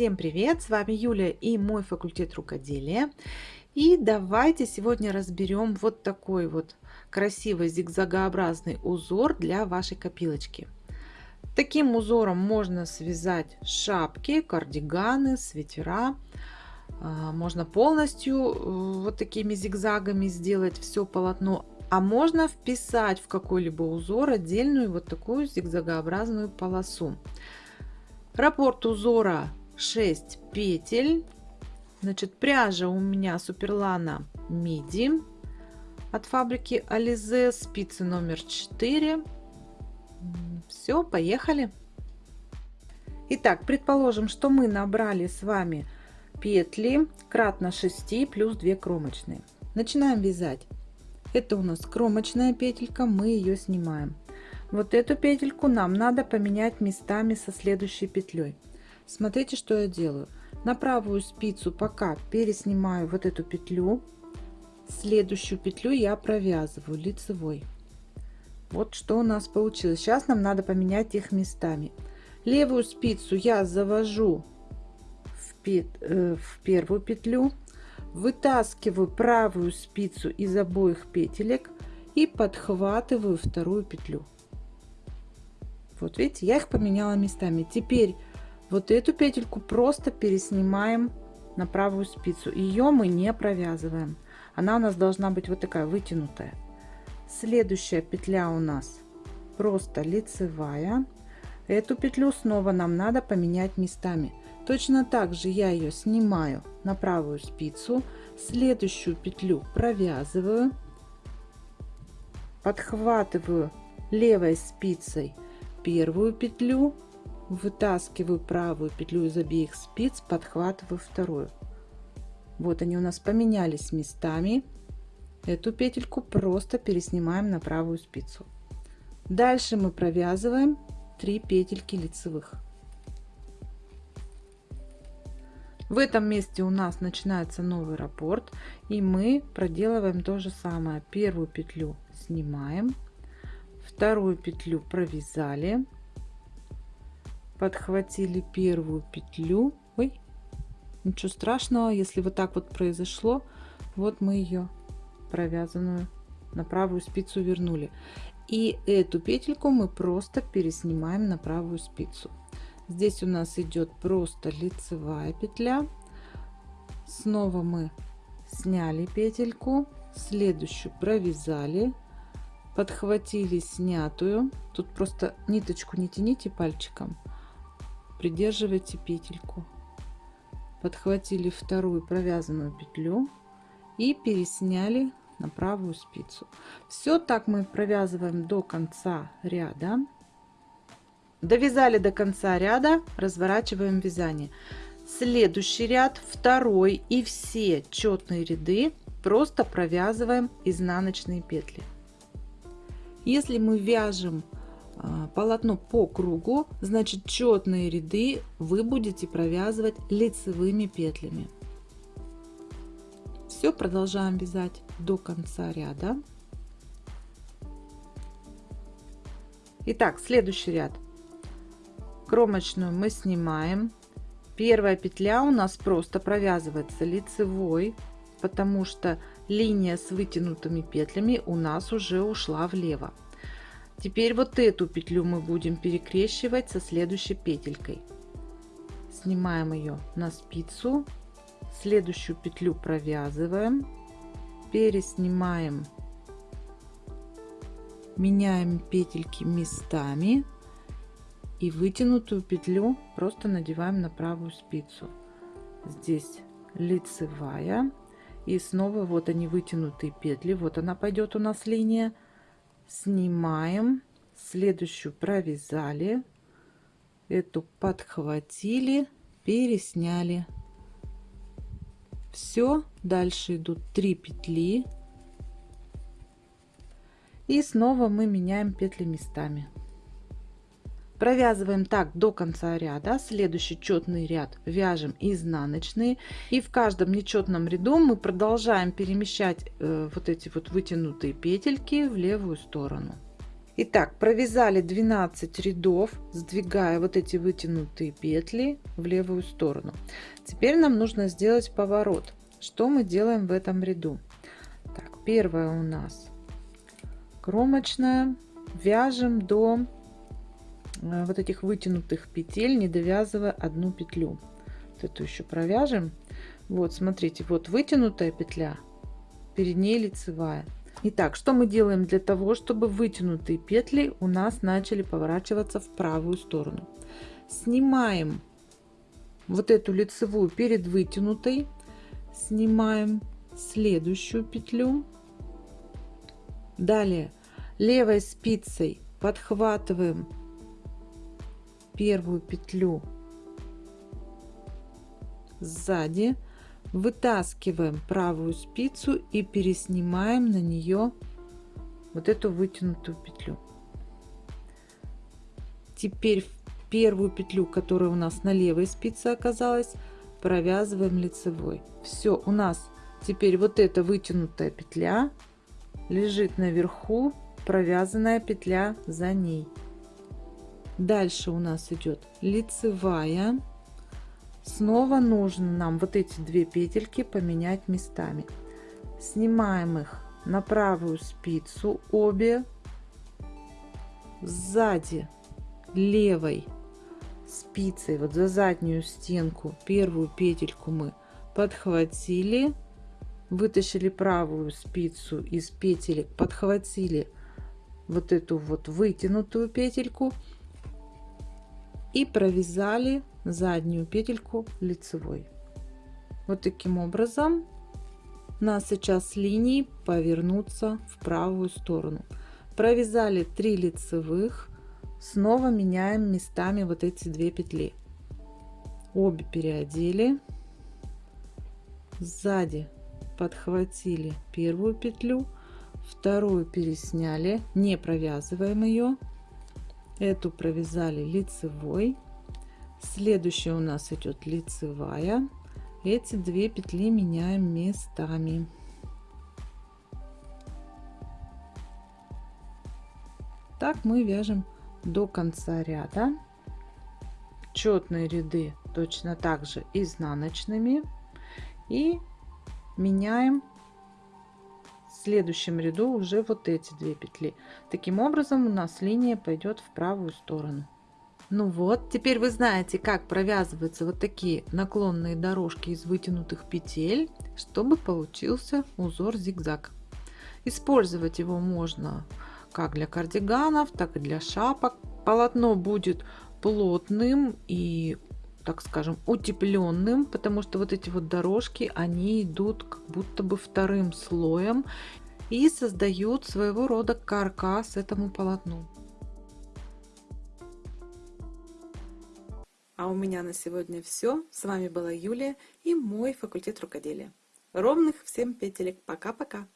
Всем привет! С вами Юлия и мой факультет рукоделия. И давайте сегодня разберем вот такой вот красивый зигзагообразный узор для вашей копилочки. Таким узором можно связать шапки, кардиганы, свитера. А, можно полностью э, вот такими зигзагами сделать все полотно. А можно вписать в какой-либо узор отдельную вот такую зигзагообразную полосу. Раппорт узора 6 петель. Значит, пряжа у меня Суперлана Миди от фабрики Ализе, спицы номер 4. Все, поехали. Итак, предположим, что мы набрали с вами петли кратно 6 плюс 2 кромочные. Начинаем вязать. Это у нас кромочная петелька, мы ее снимаем. Вот эту петельку нам надо поменять местами со следующей петлей. Смотрите, что я делаю. На правую спицу пока переснимаю вот эту петлю. Следующую петлю я провязываю лицевой. Вот что у нас получилось. Сейчас нам надо поменять их местами. Левую спицу я завожу в, пет, э, в первую петлю, вытаскиваю правую спицу из обоих петелек и подхватываю вторую петлю. Вот видите, я их поменяла местами. Теперь вот эту петельку просто переснимаем на правую спицу. Ее мы не провязываем. Она у нас должна быть вот такая вытянутая. Следующая петля у нас просто лицевая. Эту петлю снова нам надо поменять местами. Точно так же я ее снимаю на правую спицу. Следующую петлю провязываю. Подхватываю левой спицей первую петлю вытаскиваю правую петлю из обеих спиц, подхватываю вторую. Вот они у нас поменялись местами. Эту петельку просто переснимаем на правую спицу. Дальше мы провязываем 3 петельки лицевых. В этом месте у нас начинается новый раппорт и мы проделываем то же самое. Первую петлю снимаем, вторую петлю провязали, подхватили первую петлю. Ой ничего страшного если вот так вот произошло вот мы ее провязанную на правую спицу вернули. И эту петельку мы просто переснимаем на правую спицу. Здесь у нас идет просто лицевая петля. Снова мы сняли петельку следующую провязали подхватили снятую. Тут просто ниточку не тяните пальчиком придерживайте петельку. Подхватили вторую провязанную петлю и пересняли на правую спицу. Все так мы провязываем до конца ряда. Довязали до конца ряда разворачиваем вязание. Следующий ряд второй и все четные ряды просто провязываем изнаночные петли. Если мы вяжем полотно по кругу, значит четные ряды вы будете провязывать лицевыми петлями. Все, продолжаем вязать до конца ряда. Итак, следующий ряд. Кромочную мы снимаем. Первая петля у нас просто провязывается лицевой, потому что линия с вытянутыми петлями у нас уже ушла влево. Теперь вот эту петлю мы будем перекрещивать со следующей петелькой. Снимаем ее на спицу, следующую петлю провязываем, переснимаем, меняем петельки местами и вытянутую петлю просто надеваем на правую спицу. Здесь лицевая и снова вот они вытянутые петли, вот она пойдет у нас линия снимаем. Следующую провязали. Эту подхватили пересняли. Все дальше идут 3 петли. И снова мы меняем петли местами провязываем так до конца ряда следующий четный ряд вяжем изнаночные и в каждом нечетном ряду мы продолжаем перемещать э, вот эти вот вытянутые петельки в левую сторону Итак, провязали 12 рядов, сдвигая вот эти вытянутые петли в левую сторону. Теперь нам нужно сделать поворот. Что мы делаем в этом ряду? Так, первая у нас кромочная. Вяжем до вот этих вытянутых петель, не довязывая одну петлю. Вот эту еще провяжем. Вот, смотрите, вот вытянутая петля, перед ней лицевая. Итак, что мы делаем для того, чтобы вытянутые петли у нас начали поворачиваться в правую сторону? Снимаем вот эту лицевую перед вытянутой, снимаем следующую петлю. Далее левой спицей подхватываем первую петлю сзади вытаскиваем правую спицу и переснимаем на нее вот эту вытянутую петлю. Теперь первую петлю которая у нас на левой спице оказалась провязываем лицевой. Все у нас теперь вот эта вытянутая петля лежит наверху провязанная петля за ней дальше у нас идет лицевая. Снова нужно нам вот эти две петельки поменять местами. Снимаем их на правую спицу обе. Сзади левой спицей вот за заднюю стенку первую петельку мы подхватили вытащили правую спицу из петелек подхватили вот эту вот вытянутую петельку и провязали заднюю петельку лицевой. Вот таким образом нас сейчас линии повернуться в правую сторону. Провязали 3 лицевых снова меняем местами вот эти две петли. Обе переодели. Сзади подхватили первую петлю вторую пересняли не провязываем ее эту провязали лицевой. Следующая у нас идет лицевая. Эти две петли меняем местами. Так мы вяжем до конца ряда. Четные ряды точно так же изнаночными. И меняем следующем ряду уже вот эти две петли. Таким образом у нас линия пойдет в правую сторону. Ну вот теперь вы знаете как провязываются вот такие наклонные дорожки из вытянутых петель чтобы получился узор зигзаг. Использовать его можно как для кардиганов так и для шапок. Полотно будет плотным и так скажем, утепленным, потому что вот эти вот дорожки, они идут как будто бы вторым слоем и создают своего рода каркас этому полотну. А у меня на сегодня все. С вами была Юлия и мой факультет рукоделия. Ровных всем петелек. Пока-пока.